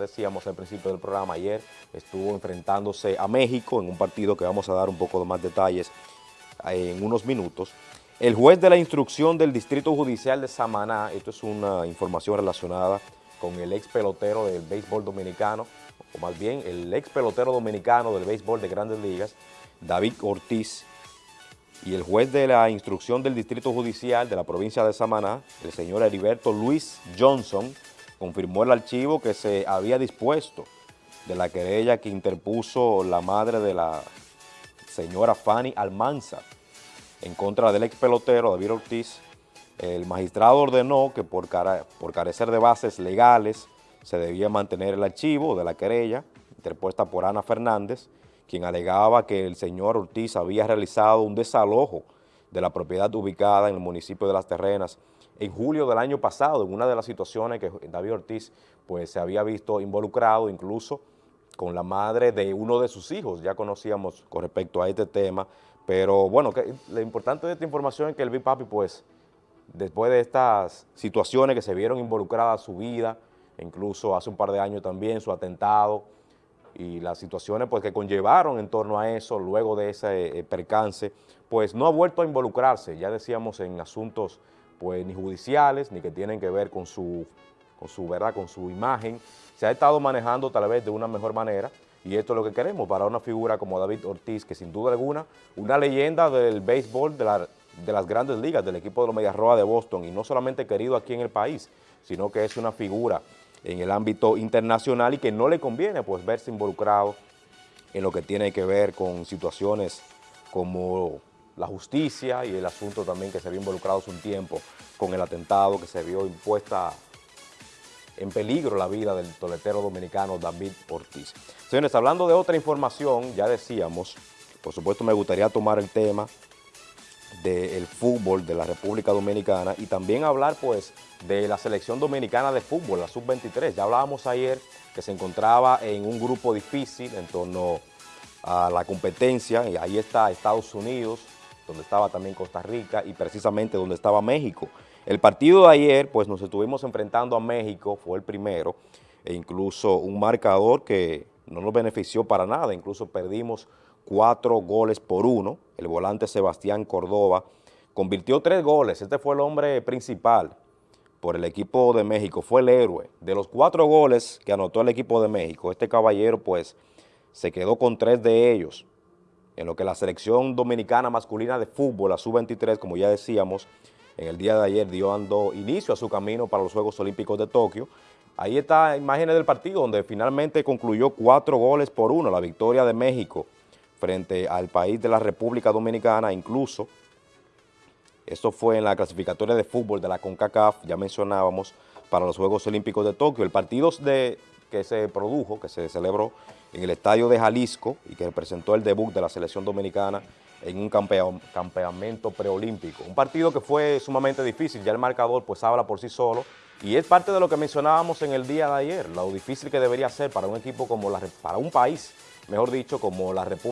decíamos al principio del programa, ayer estuvo enfrentándose a México en un partido que vamos a dar un poco de más detalles eh, en unos minutos. El juez de la instrucción del Distrito Judicial de Samaná, esto es una información relacionada con el ex pelotero del béisbol dominicano, o más bien el ex pelotero dominicano del béisbol de Grandes Ligas, David Ortiz, y el juez de la instrucción del Distrito Judicial de la provincia de Samaná, el señor Heriberto Luis Johnson, confirmó el archivo que se había dispuesto de la querella que interpuso la madre de la señora Fanny Almanza en contra del ex pelotero David Ortiz. El magistrado ordenó que por, por carecer de bases legales se debía mantener el archivo de la querella interpuesta por Ana Fernández, quien alegaba que el señor Ortiz había realizado un desalojo de la propiedad ubicada en el municipio de Las Terrenas. En julio del año pasado, en una de las situaciones que David Ortiz pues, se había visto involucrado incluso con la madre de uno de sus hijos, ya conocíamos con respecto a este tema, pero bueno, lo importante de esta información es que el Big Papi, pues, después de estas situaciones que se vieron involucradas su vida, incluso hace un par de años también su atentado, y las situaciones pues, que conllevaron en torno a eso, luego de ese eh, percance, pues no ha vuelto a involucrarse, ya decíamos, en asuntos pues ni judiciales, ni que tienen que ver con su, con su, ¿verdad? con su imagen. Se ha estado manejando tal vez de una mejor manera y esto es lo que queremos para una figura como David Ortiz, que sin duda alguna, una leyenda del béisbol de, de las grandes ligas, del equipo de los Medias Rojas de Boston, y no solamente querido aquí en el país, sino que es una figura en el ámbito internacional y que no le conviene pues verse involucrado en lo que tiene que ver con situaciones como la justicia y el asunto también que se vio involucrado hace un tiempo con el atentado que se vio impuesta en peligro la vida del toletero dominicano David Ortiz. Señores, hablando de otra información, ya decíamos, por supuesto me gustaría tomar el tema del fútbol de la República Dominicana y también hablar pues de la selección dominicana de fútbol, la sub-23. Ya hablábamos ayer que se encontraba en un grupo difícil en torno a la competencia y ahí está Estados Unidos, donde estaba también Costa Rica y precisamente donde estaba México. El partido de ayer, pues nos estuvimos enfrentando a México, fue el primero, e incluso un marcador que no nos benefició para nada, incluso perdimos cuatro goles por uno. El volante Sebastián Córdoba convirtió tres goles, este fue el hombre principal por el equipo de México, fue el héroe. De los cuatro goles que anotó el equipo de México, este caballero pues se quedó con tres de ellos en lo que la selección dominicana masculina de fútbol, la sub-23, como ya decíamos, en el día de ayer dio dando inicio a su camino para los Juegos Olímpicos de Tokio. Ahí está imágenes del partido donde finalmente concluyó cuatro goles por uno, la victoria de México frente al país de la República Dominicana, incluso, esto fue en la clasificatoria de fútbol de la CONCACAF, ya mencionábamos, para los Juegos Olímpicos de Tokio. El partido de, que se produjo, que se celebró en el estadio de Jalisco y que representó el debut de la selección dominicana en un campeonato preolímpico. Un partido que fue sumamente difícil, ya el marcador pues habla por sí solo y es parte de lo que mencionábamos en el día de ayer, lo difícil que debería ser para un equipo como la, para un país, mejor dicho, como la República